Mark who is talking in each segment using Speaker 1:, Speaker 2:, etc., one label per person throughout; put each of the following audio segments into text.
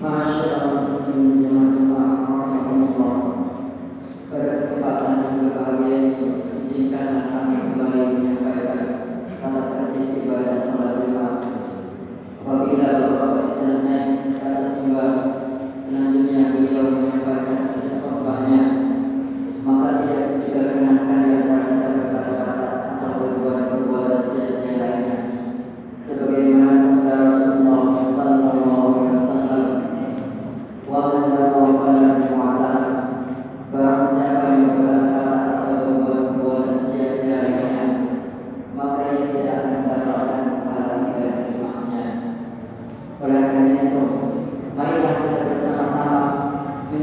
Speaker 1: Ah.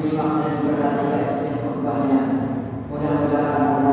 Speaker 1: Terima dan perhatikan isi khutbahnya. Mudah-mudahan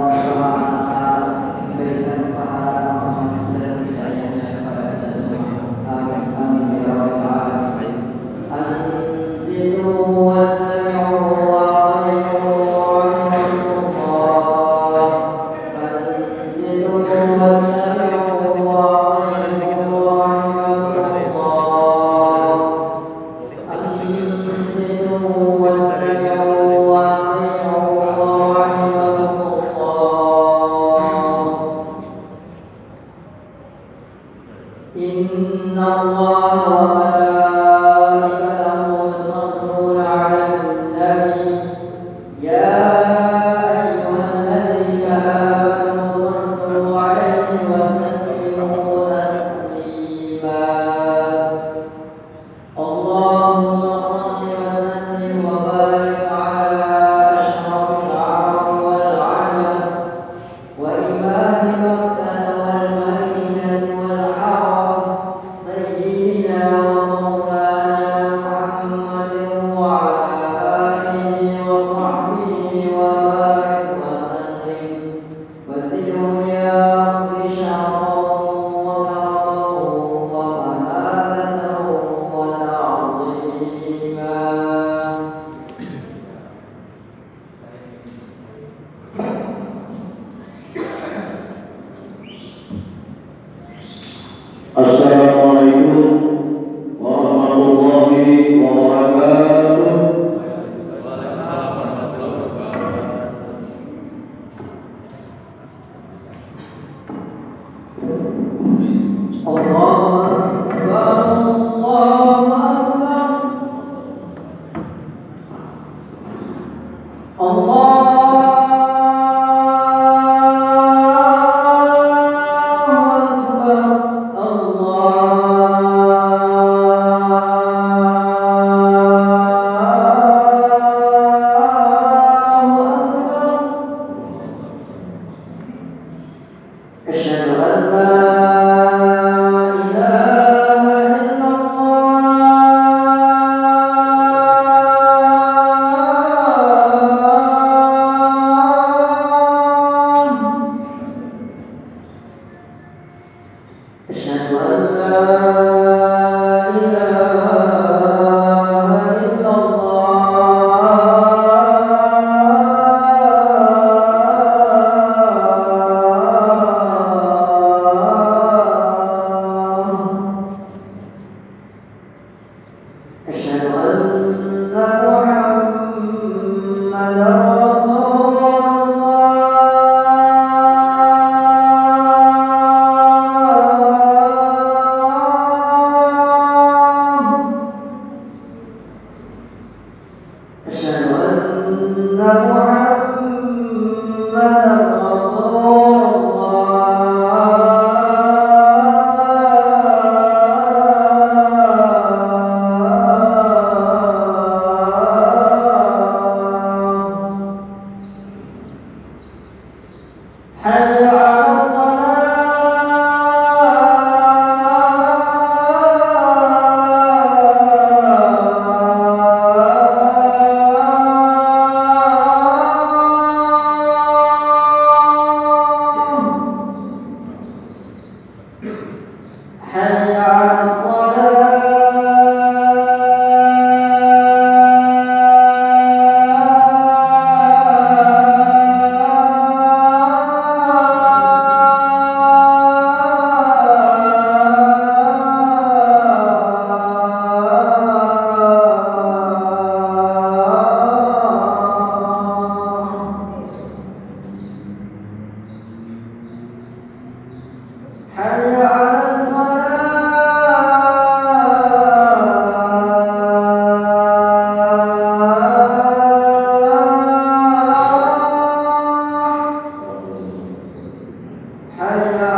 Speaker 1: محمدا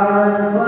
Speaker 1: God.